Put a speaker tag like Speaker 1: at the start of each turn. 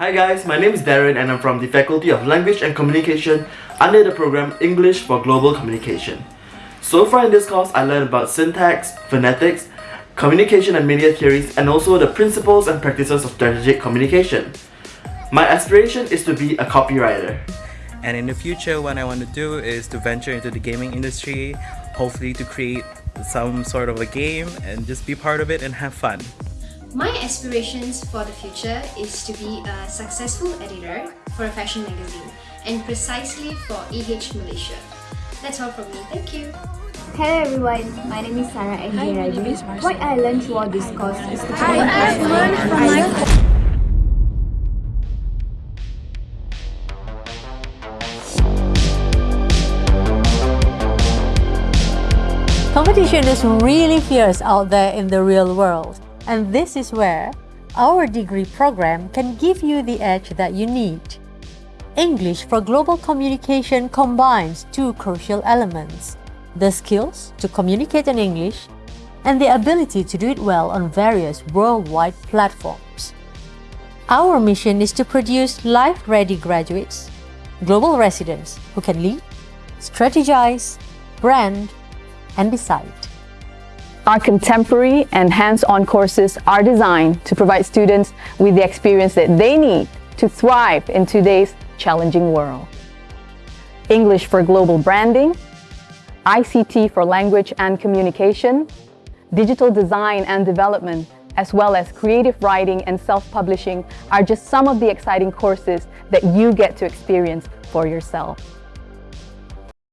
Speaker 1: Hi guys, my name is Darren and I'm from the Faculty of Language and Communication under the program English for Global Communication. So far in this course, I learned about syntax, phonetics, communication and media theories, and also the principles and practices of strategic communication. My aspiration is to be a copywriter.
Speaker 2: And in the future, what I want to do is to venture into the gaming industry, hopefully to create some sort of a game and just be part of it and have fun.
Speaker 3: My aspirations for the future is to be a successful editor for a fashion magazine and precisely for AH Malaysia. That's all from me. Thank you.
Speaker 4: Hello everyone, my name is Sarah and here Raju. What I learned throughout this course is to
Speaker 5: Hi, I've learned from my
Speaker 6: Competition is really fierce out there in the real world. And this is where our degree program can give you the edge that you need. English for Global Communication combines two crucial elements, the skills to communicate in English and the ability to do it well on various worldwide platforms. Our mission is to produce life-ready graduates, global residents who can lead, strategize, brand, and decide.
Speaker 7: Our contemporary and hands-on courses are designed to provide students with the experience that they need to thrive in today's challenging world. English for global branding, ICT for language and communication, digital design and development, as well as creative writing and self-publishing are just some of the exciting courses that you get to experience for yourself.